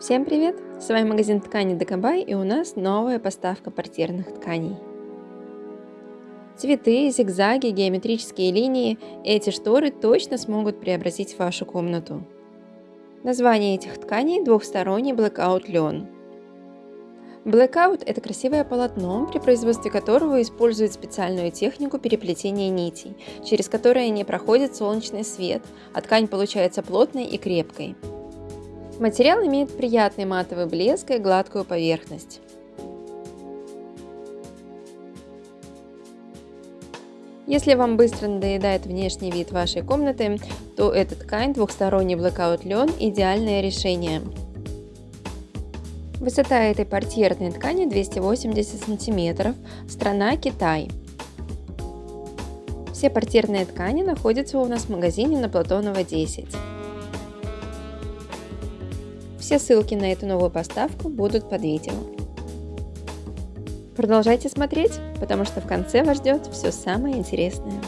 Всем привет! С вами магазин тканей Декабай и у нас новая поставка портьерных тканей. Цветы, зигзаги, геометрические линии – эти шторы точно смогут преобразить вашу комнату. Название этих тканей – двухсторонний Blackout лен. Blackout – это красивое полотно, при производстве которого используют специальную технику переплетения нитей, через которое не проходит солнечный свет, а ткань получается плотной и крепкой. Материал имеет приятный матовый блеск и гладкую поверхность. Если вам быстро надоедает внешний вид вашей комнаты, то эта ткань двухсторонний блокаут лен – идеальное решение. Высота этой портьерной ткани 280 см, страна Китай. Все портьерные ткани находятся у нас в магазине на Платонова 10. Все ссылки на эту новую поставку будут под видео. Продолжайте смотреть, потому что в конце вас ждет все самое интересное.